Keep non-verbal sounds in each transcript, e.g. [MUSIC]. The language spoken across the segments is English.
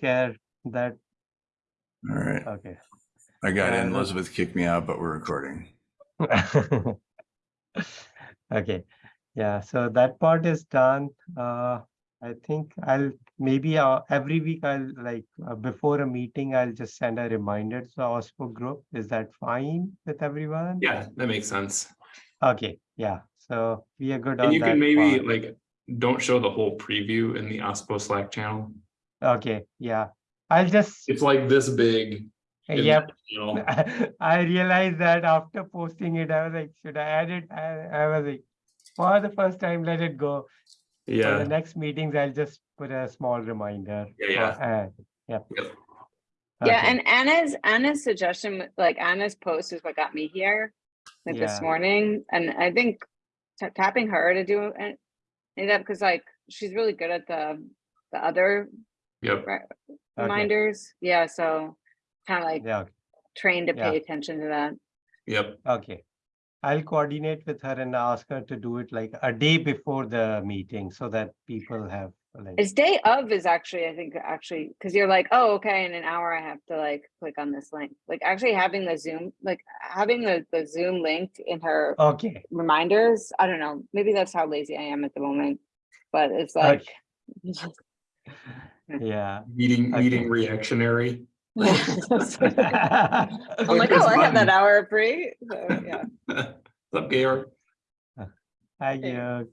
care that, All right, okay. I got in. Elizabeth kicked me out, but we're recording. [LAUGHS] Okay, yeah, so that part is done. Uh, I think I'll maybe uh, every week I'll like uh, before a meeting, I'll just send a reminder to the OSPO group. Is that fine with everyone? Yeah, that makes sense. Okay, yeah, so we are good on And you that can maybe part. like, don't show the whole preview in the OSPO Slack channel. Okay, yeah, I'll just, It's like this big. Uh, in the yep. [LAUGHS] I realized that after posting it, I was like, should I add it? I, I was like, for the first time, let it go. For the next meetings, I'll just put a small reminder. Yeah, for yeah. Uh, add. Yep. Yep. Yeah, and Anna's Anna's suggestion, like Anna's post is what got me here, like Yeah. this morning, and I think tapping her to do it, it up because like she's really good at the the other yep, re- Okay. reminders. Yeah, so kind of like Yeah, okay, trained to Yeah. pay attention to that. yep. okay. I'll coordinate with her and ask her to do it like a day before the meeting so that people have like, It's day of is actually I think actually because you're like oh okay in an hour I have to like click on this link. Like actually having the Zoom like having the the Zoom link in her okay, reminders. I don't know. Maybe that's how lazy I am at the moment, but it's like. [LAUGHS] yeah. Meeting, meeting reactionary. I'm [LAUGHS] I'm like, oh, I have that hour free. So, yeah. [LAUGHS] What's up, Georg? Hi, Okay. uh,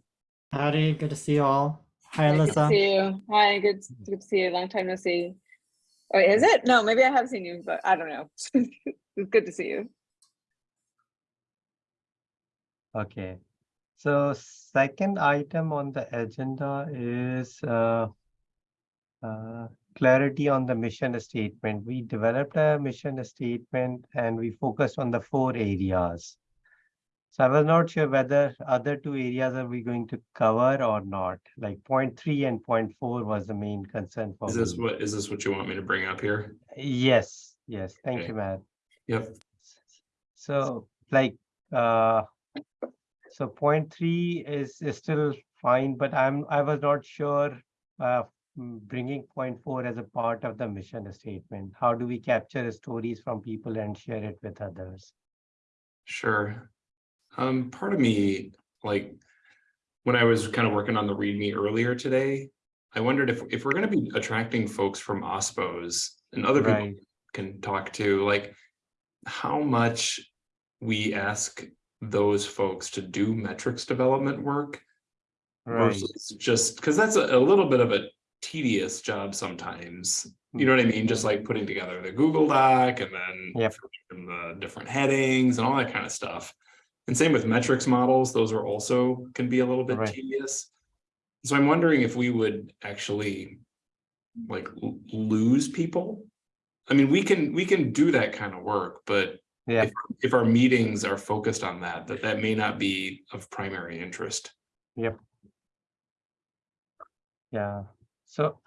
Howdy, good to see you all. Hi, Good to see you. Hi, good, good to see you. Long time no see. Oh, is it? No, maybe I have seen you, but I don't know. [LAUGHS] It's good to see you. Okay, so second item on the agenda is uh, uh, clarity on the mission statement. We developed a mission statement and we focused on the four areas. So I was not sure whether other two areas are we going to cover or not, like point three and point four was the main concern for Is this me. what, is this what you want me to bring up here? Yes, yes, thank Okay. you, Matt. Yep, So like, uh, so point three is, is still fine, but I'm, I was not sure, uh, bringing point four as a part of the mission statement. How do we capture stories from people and share it with others? sure. Um, part of me, like, when I was kind of working on the README earlier today, I wondered if, if we're gonna be attracting folks from OSPOs and other people Right, can talk to, like, how much we ask those folks to do metrics development work right, versus just, because that's a, a little bit of a tedious job sometimes. You know what I mean? Just mm-hmm. like putting together the Google Doc and then Yep. the different headings and all that kind of stuff. And same with metrics models, those are also can be a little bit Right. tedious. So I'm wondering if we would actually like lose people. I mean, we can, we can do that kind of work, but yeah, if, if our meetings are focused on that, that that may not be of primary interest. Yep. Yeah. So,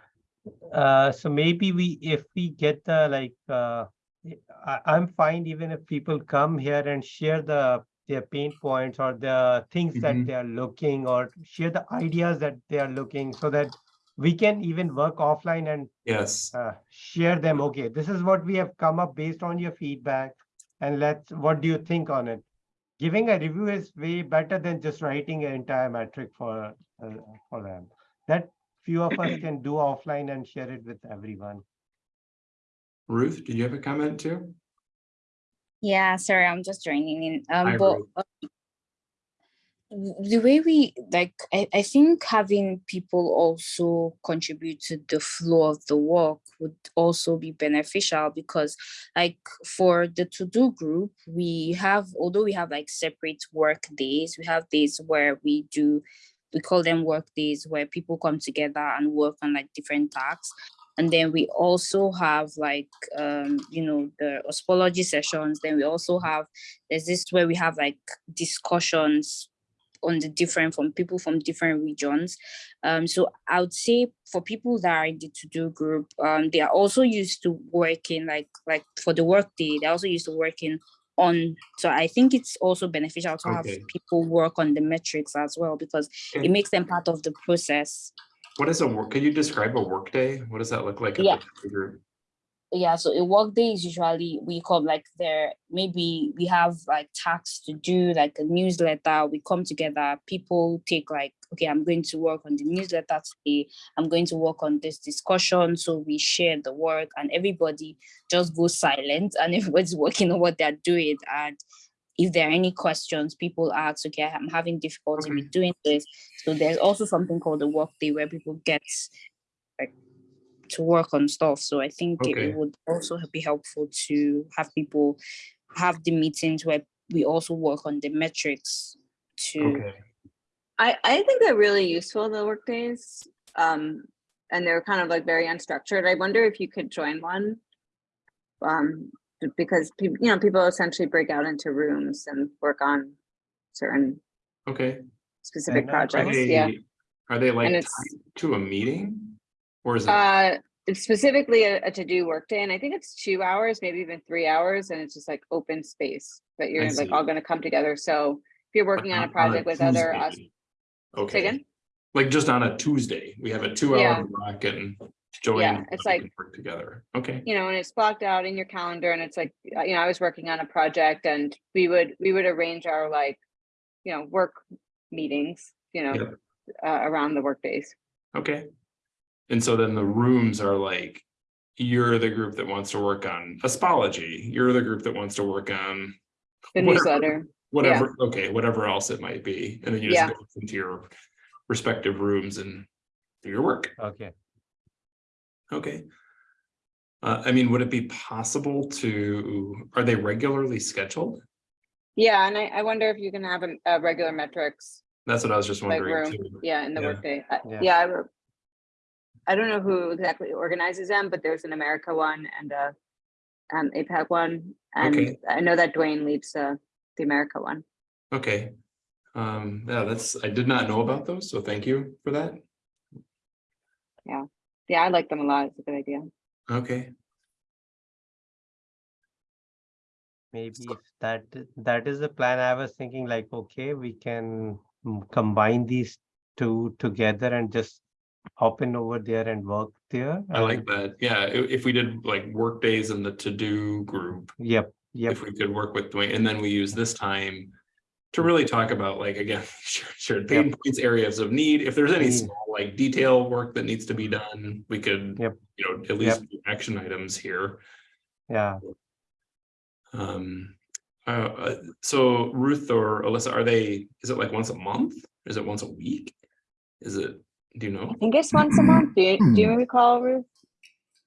uh, so maybe we, if we get the like, uh, I, I'm fine even if people come here and share the, their pain points or the things that Mhm. they are looking or share the ideas that they are looking so that we can even work offline and Yes, uh, share them. Okay, this is what we have come up based on your feedback. And let's, what do you think on it? Giving a review is way better than just writing an entire metric for, uh, for them. That few of us [CLEARS THROAT] can do offline and share it with everyone. Ruth, did you have a comment too? Yeah, sorry, I'm just joining in. Um, Hi, but Ruth. uh, the way we like, I, I think having people also contribute to the flow of the work would also be beneficial because, like, for the to-do group, we have, although we have like separate work days, we have days where we do, we call them work days where people come together and work on like different tasks. And then we also have like, um, you know, the ospology sessions. Then we also have, there's this where we have like discussions on the different from people from different regions. Um, so I would say for people that are in the to-do group, um, they are also used to working like like for the work day, they're also used to working on. So I think it's also beneficial to have people work on the metrics as well because Okay. it makes them part of the process. What is a work? Could you describe a workday? What does that look like? Yeah. Yeah so a work day is usually we come like there maybe we have like tasks to do like a newsletter we come together people take like okay i'm going to work on the newsletter today i'm going to work on this discussion so we share the work and everybody just goes silent and [LAUGHS] everybody's working on what they're doing and if there are any questions people ask okay i'm having difficulty Okay. with mm-hmm. doing this so there's also something called a work day where people get to work on stuff. So I think it- Okay. it would also be helpful to have people have the meetings where we also work on the metrics to Okay, I, I think they're really useful, the work days. Um, and they're kind of like very unstructured. I wonder if you could join one. Um, because people, you know, people essentially break out into rooms and work on certain okay. specific And, uh, Are projects, yeah. are they like to a meeting? Or is it, Uh, it's specifically a, a to-do workday, and I think it's two hours, maybe even three hours, and it's just like open space. that you're like all gonna come together, so if you're working on a not project with other, us- Okay, again? like just on a Tuesday, we have a two Yeah. hour block and join. Yeah, it's like- Work together, okay, you know, and it's blocked out in your calendar and it's like, uh, you know, I was working on a project and we would, we would arrange our like, you know, work meetings, you know, uh, around the work days. okay. And so then the rooms are like, you're the group that wants to work on ospology, you're the group that wants to work on. The whatever- newsletter, Whatever, okay, whatever else it might be, and then you Yeah. just go into your respective rooms and do your work. Okay. Okay. Uh, I mean, would it be possible to, are they regularly scheduled? yeah, and I, I wonder if you can have a, a regular metrics, That's what I was just like wondering room, too. yeah, in the Yeah. workday. Uh, Yeah. Yeah, I wrote- I don't know who exactly organizes them, but there's an America one and a um, APAC one, and Okay. I know that Dwayne leads uh, the America one. Okay. Um, yeah, that's, I did not know about those, so thank you for that. Yeah, Yeah, I like them a lot, it's a good idea. Okay, Maybe if that, that is the plan, I was thinking like, okay, we can combine these two together and just hop in over there and work there. I like that. Yeah, if we did like work days in the to-do group, Yep, yep, if we could work with Dwayne, and then we use this time to really talk about like, again, [LAUGHS] shared pain points, areas of need. If there's any small like detail work that needs to be done, we could, Yep. you know, at least do action items here. yeah. Um, uh, uh, so Ruth or Alyssa, are they, is it like once a month? Is it once a week? Is it, do you know? I think it's once a month, do you, do you recall, Ruth?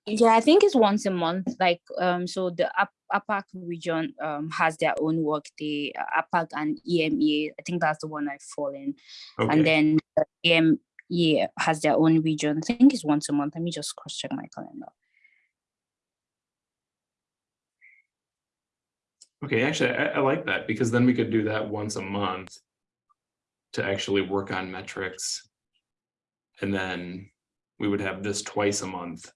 Yeah, I think it's once a month. Like, um, so the APAC region um has their own work day, uh, APAC and EMEA. I think that's the one I fall in. Okay, And then the EMEA has their own region. I think it's once a month. Let me just cross check my calendar. okay, actually, I, I like that because then we could do that once a month to actually work on metrics. And then we would have this twice a month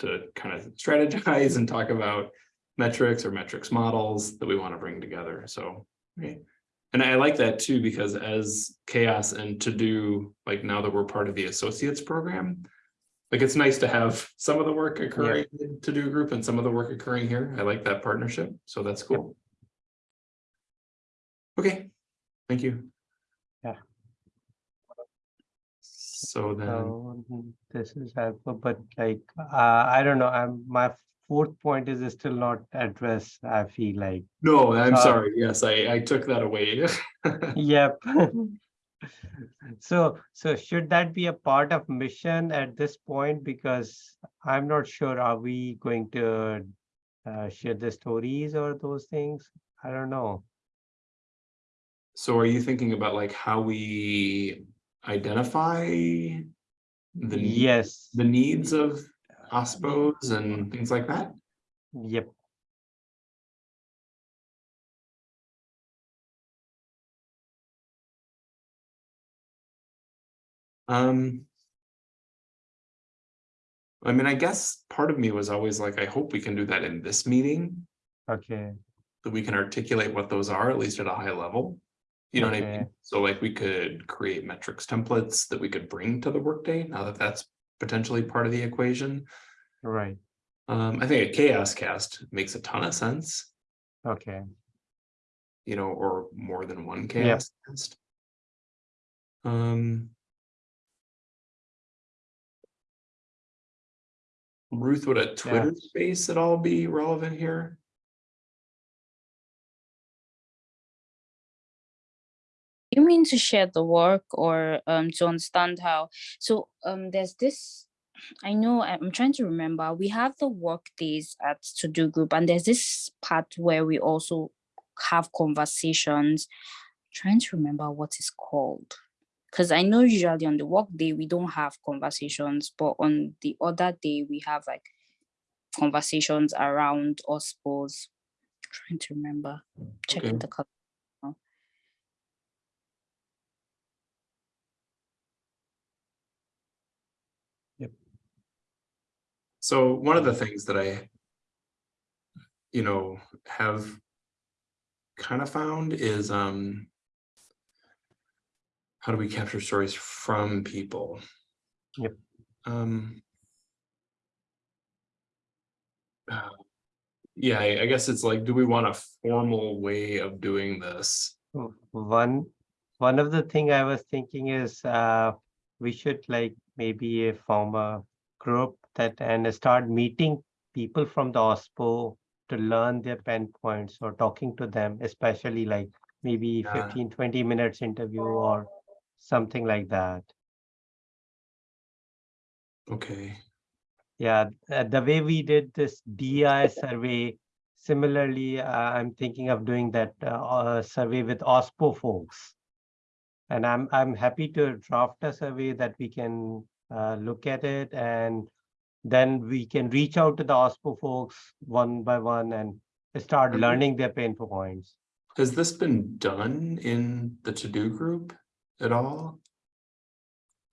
to kind of strategize and talk about metrics or metrics models that we want to bring together. So, okay. And I like that too, because as CHAOSS and to do, like now that we're part of the associates program, like it's nice to have some of the work occurring in to do group and some of the work occurring here. I like that partnership. So that's cool. Okay, thank you. Yeah. So then, So this is helpful, but like, uh, I don't know, I'm, my fourth point is still not addressed, I feel like. no, I'm Uh, sorry. Yes, I, I took that away. [LAUGHS] Yep. [LAUGHS] So, so should that be a part of mission at this point? Because I'm not sure, are we going to uh, share the stories or those things? I don't know. So are you thinking about like how we identify the, need- Yes, the needs of OSPOs and things like that? yep. Um. I mean, I guess part of me was always like, I hope we can do that in this meeting, Okay, that we can articulate what those are, at least at a high level. You know what I mean? So like we could create metrics templates that we could bring to the workday now that that's potentially part of the equation. Right, Um, I think a CHAOSScast makes a ton of sense, okay, you know, or more than one chaos cast. Um. Ruth, would a Twitter space at all be relevant here? You mean to share the work or um to understand how? So um there's this. I know I'm trying to remember. We have the work days at to do group, and there's this part where we also have conversations. trying to remember what it's called. Because I know usually on the work day we don't have conversations, but on the other day we have like conversations around OSPOs. Trying to remember. Checking Okay. the So one of the things that I. You know, have. Kind of found is, um. How do we capture stories from people? Yep. Um. uh, Yeah, I, I guess it's like, do we want a formal way of doing this? One, one of the thing I was thinking is, uh, we should like maybe form a group that and start meeting people from the OSPO to learn their pain points or talking to them, especially like maybe Yeah. 15, 20 minutes interview or something like that. Okay, Yeah, uh, the way we did this DI survey, similarly, uh, I'm thinking of doing that uh, uh, survey with OSPO folks. And I'm I'm happy to draft a survey that we can uh, look at it and then we can reach out to the OSPO folks one by one and start learning their pain points. has this been done in the to-do group at all?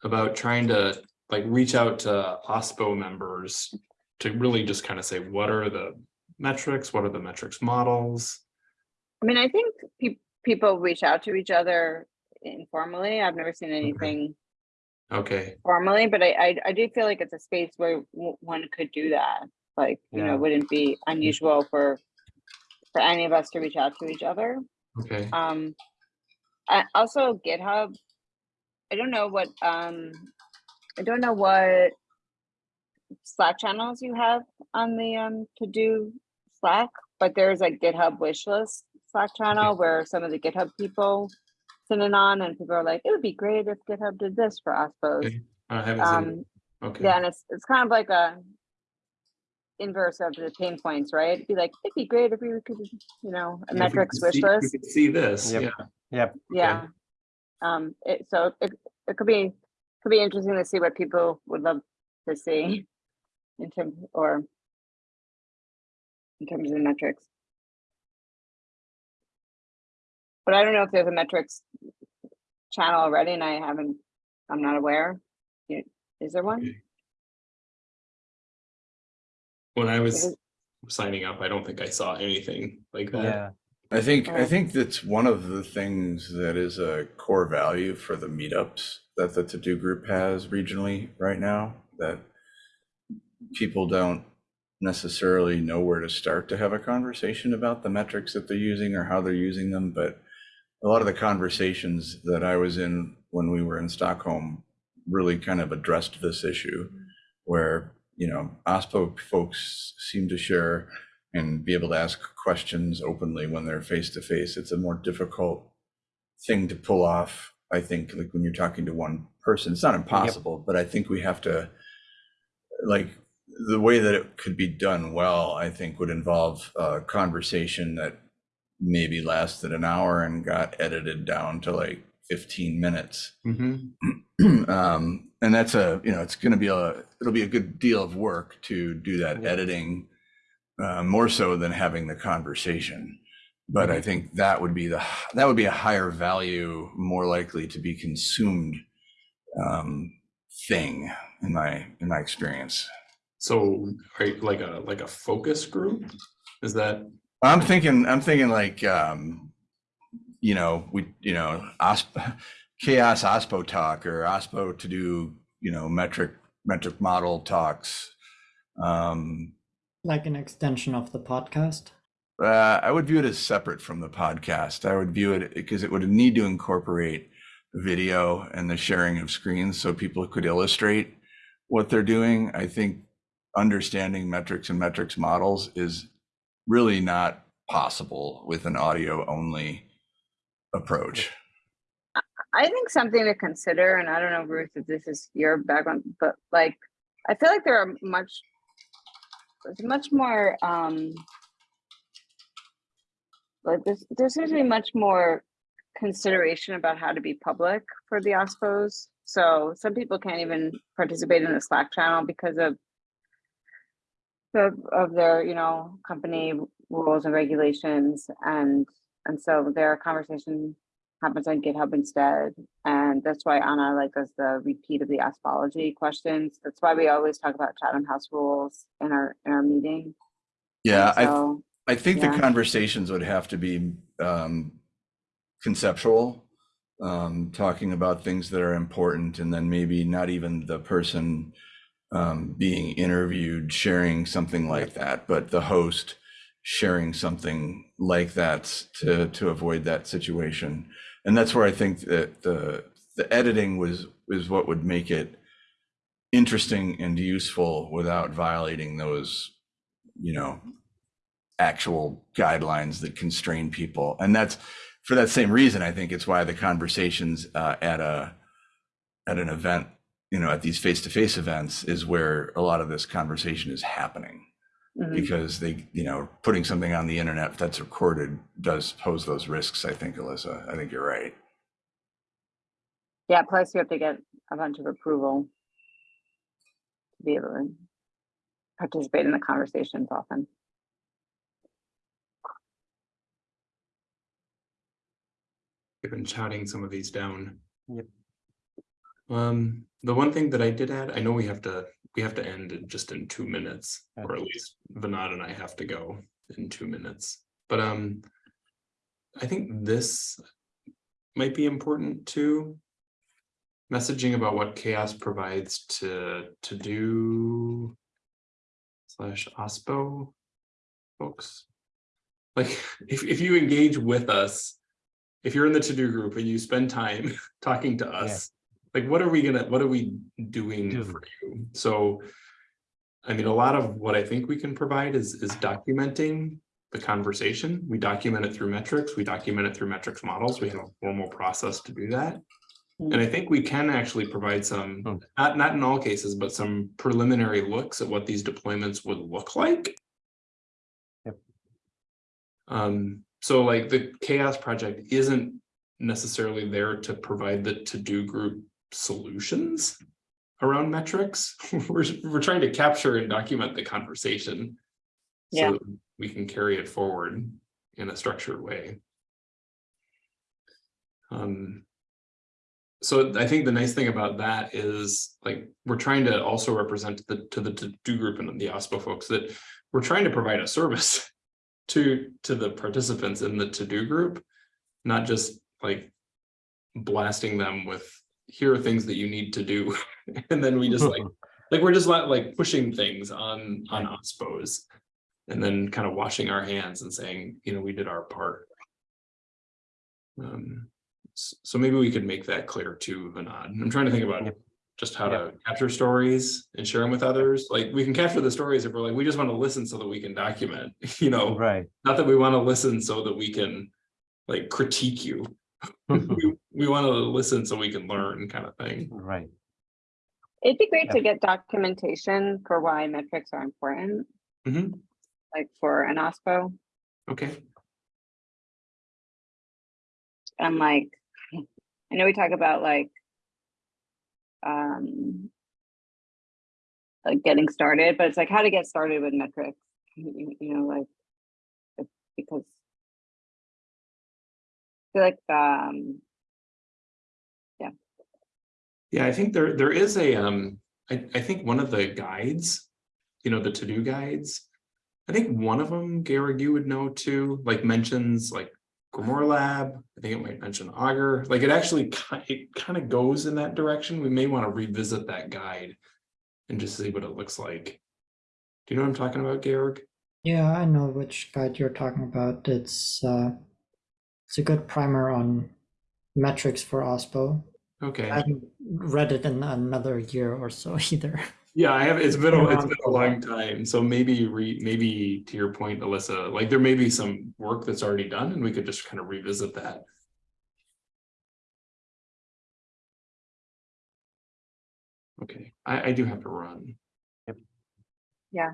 About trying to like reach out to OSPO members to really just kind of say, what are the metrics? What are the metrics models? I mean, I think peop people reach out to each other informally. I've never seen anything Okay, formally, but I, I, I do feel like it's a space where one could do that. Like, you know, Yeah. it wouldn't be unusual for, for any of us to reach out to each other. okay. Um, I also GitHub. I don't know what, um, I don't know what Slack channels you have on the, um, to do Slack, but there's a GitHub wish list Slack channel where some of the GitHub people send it on and people are like, it would be great if GitHub did this for Ospos. Okay, I haven't seen, Um, it. okay. yeah, and it's, it's kind of like a inverse of the pain points, right? It'd be like, it'd be great if we could, you know, a If we metrics could wish see- if we list. could See this, Yep. yeah. Yep, Yeah. Um, it, so it, it could be, could be interesting to see what people would love to see in terms, or in terms of the metrics. But I don't know if there's a metrics channel already and I haven't, I'm not aware. Is there one? When I was signing up, I don't think I saw anything like that. yeah, I think I Oh. think that's one of the things that is a core value for the meetups that the to do group has regionally right now that people don't necessarily know where to start to have a conversation about the metrics that they're using or how they're using them but a lot of the conversations that I was in when we were in Stockholm really kind of addressed this issue where you know OSPO folks seem to share and be able to ask questions openly when they're face to face. It's a more difficult thing to pull off. I think like when you're talking to one person, it's not impossible, but I think we have to like the way that it could be done well, I think would involve a conversation that maybe lasted an hour and got edited down to like 15 minutes. Mhm. [CLEARS THROAT] um, and that's a you know it's going to be a it'll be a good deal of work to do that Yeah. editing uh, more so than having the conversation but i think that would be the that would be a higher value more likely to be consumed um, thing in my in my experience So, are you like a, like a focus group? Is that, i'm thinking i'm thinking like um, you know, we, you know, OSP, [LAUGHS] CHAOSS OSPO talk or OSPO to do, you know, metric, metric model talks. Um, Like an extension of the podcast. uh, I would view it as separate from the podcast. I would view it because it would need to incorporate video and the sharing of screens so people could illustrate what they're doing. I think understanding metrics and metrics models is really not possible with an audio only approach. I think something to consider, and I don't know, Ruth, if this is your background, but like, I feel like there are much, there's much more, um, like there's, there seems to be much more consideration about how to be public for the OSPOs. So some people can't even participate in the Slack channel because of of, of their, you know, company rules and regulations and, and so their conversation happens on GitHub instead. And that's why Anna like does the repeat of the ospology questions. That's why we always talk about Chatham House rules in our, in our meeting. Yeah, I, So, I think the conversations would have to be um, conceptual, um, talking about things that are important, and then maybe not even the person um, being interviewed sharing something like that, but the host sharing something like that to to avoid that situation. And that's where I think that the the editing was is what would make it interesting and useful without violating those, you know, actual guidelines that constrain people. And that's for that same reason, I think it's why the conversations uh, at a at an event, you know, at these face-to-face events is where a lot of this conversation is happening mhm. because they, you know, putting something on the internet that's recorded does pose those risks, I think, Alyssa. I think you're right. yeah, plus you have to get a bunch of approval to be able to participate in the conversations often. I've been shouting some of these down. Yep. Um, the one thing that I did add, I know we have to, we have to end in just in two minutes, or at least Vinod and I have to go in two minutes. But um, I think this might be important too. Messaging about what CHAOSS provides to to do slash OSPO folks. Like [LAUGHS] if if you engage with us, if you're in the to-do group and you spend time [LAUGHS] talking to us, like what are we gonna, what are we doing Do. for you? So. I mean, a lot of what I think we can provide is is documenting the conversation. We document it through metrics, we document it through metrics models. We have a formal process to do that. And I think we can actually provide some, Hmm. not not in all cases, but some preliminary looks at what these deployments would look like. Yep. Um, so like the CHAOSS project isn't necessarily there to provide the to-do group solutions around metrics. [LAUGHS] We're, we're trying to capture and document the conversation. Yeah. So we can carry it forward in a structured way. Um, so I think the nice thing about that is like, we're trying to also represent the, to the to-do group and the OSPO folks that we're trying to provide a service [LAUGHS] to, to the participants in the to-do group, not just like blasting them with, here are things that you need to do. [LAUGHS] And then we just like, [LAUGHS] like, we're just like, like pushing things on, on OSPOs. And then kind of washing our hands and saying, you know, we did our part. Um, so maybe we could make that clear too, Vinod. I'm trying to think about just how to capture stories and share them with others. Like, we can capture the stories if we're like, we just want to listen so that we can document, [LAUGHS] you know, Right. not that we want to listen so that we can like critique you. We, we want to listen so we can learn kind of thing. Right. It'd be great Yeah. to get documentation for why metrics are important, Mhm. like for an OSPO. Okay, And like, I know we talk about like, um, like getting started, but it's like how to get started with metrics, you, you know, like, because I feel like, um, yeah, I think there, there is a, um, I, I think one of the guides, you know, the to-do guides. I think one of them, Garrett, you would know too, like mentions like Grimoire Lab, I think it might mention Augur, like it actually, it kind of goes in that direction. We may want to revisit that guide. And just see what it looks like. Do you know what I'm talking about, Georg? Yeah, I know which guide you're talking about. It's uh, it's a good primer on metrics for OSPO. Okay. I haven't read it in another year or so [LAUGHS] either. Yeah, I have, it's been, a- it's around been a a long [LAUGHS] time, so maybe re, maybe to your point, Alyssa, like there may be some work that's already done and we could just kind of revisit that. Okay, I, I do have to run. Yep. Yeah,